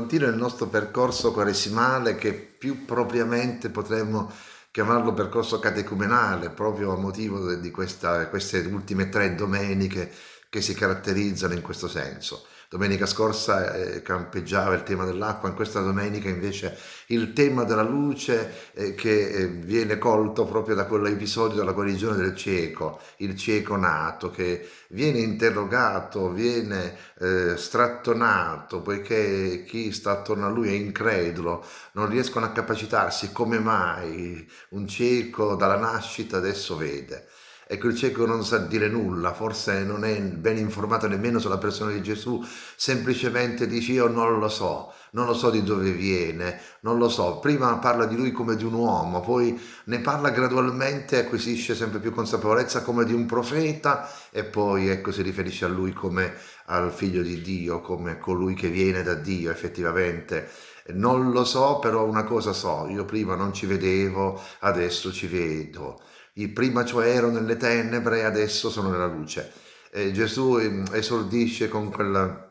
continua il nostro percorso quaresimale che più propriamente potremmo chiamarlo percorso catecumenale, proprio a motivo di questa, queste ultime tre domeniche che si caratterizzano in questo senso. Domenica scorsa eh, campeggiava il tema dell'acqua, in questa domenica invece il tema della luce eh, che eh, viene colto proprio da quell'episodio della guarigione del cieco, il cieco nato che viene interrogato, viene eh, strattonato poiché chi sta attorno a lui è incredulo, non riescono a capacitarsi come mai un cieco dalla nascita adesso vede. Ecco, il cieco non sa dire nulla, forse non è ben informato nemmeno sulla persona di Gesù, semplicemente dice io non lo so, non lo so di dove viene, non lo so. Prima parla di lui come di un uomo, poi ne parla gradualmente, acquisisce sempre più consapevolezza come di un profeta e poi ecco si riferisce a lui come al figlio di Dio, come colui che viene da Dio effettivamente. Non lo so, però una cosa so, io prima non ci vedevo, adesso ci vedo prima cioè ero nelle tenebre e adesso sono nella luce. E Gesù ehm, esordisce con quel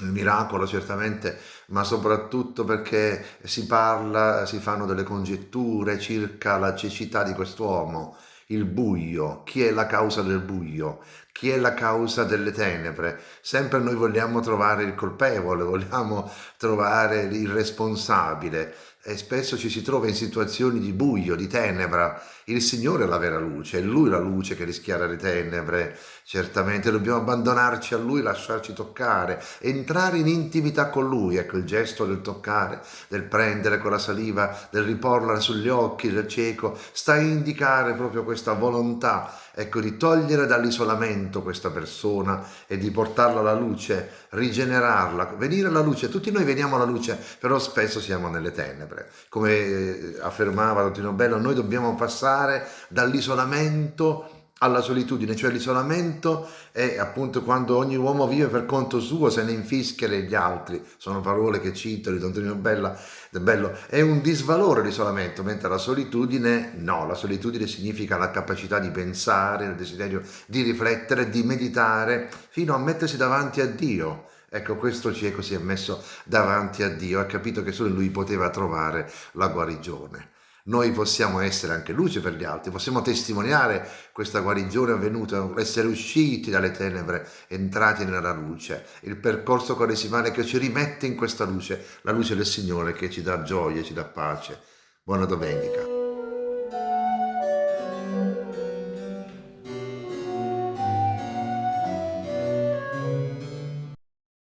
miracolo certamente, ma soprattutto perché si parla, si fanno delle congetture circa la cecità di quest'uomo, il buio, chi è la causa del buio, chi è la causa delle tenebre. Sempre noi vogliamo trovare il colpevole, vogliamo trovare il responsabile e spesso ci si trova in situazioni di buio, di tenebra. Il Signore è la vera luce, è Lui la luce che rischiara le tenebre. Certamente dobbiamo abbandonarci a Lui, lasciarci toccare, entrare in intimità con Lui. Ecco il gesto del toccare, del prendere con la saliva, del riporla sugli occhi del cieco, sta a indicare proprio questa volontà ecco, di togliere dall'isolamento questa persona e di portarla alla luce, rigenerarla, venire alla luce. Tutti noi veniamo alla luce, però spesso siamo nelle tenebre. Come eh, affermava Dottrino Bello, noi dobbiamo passare dall'isolamento alla solitudine, cioè l'isolamento è appunto quando ogni uomo vive per conto suo, se ne infischia degli altri, sono parole che cito di Don Tonino Bella, Bello, è un disvalore l'isolamento, mentre la solitudine no, la solitudine significa la capacità di pensare, il desiderio di riflettere, di meditare, fino a mettersi davanti a Dio, Ecco, questo cieco si è messo davanti a Dio, ha capito che solo lui poteva trovare la guarigione noi possiamo essere anche luce per gli altri, possiamo testimoniare questa guarigione avvenuta, essere usciti dalle tenebre, entrati nella luce, il percorso quaresimale che ci rimette in questa luce, la luce del Signore che ci dà gioia, ci dà pace. Buona domenica.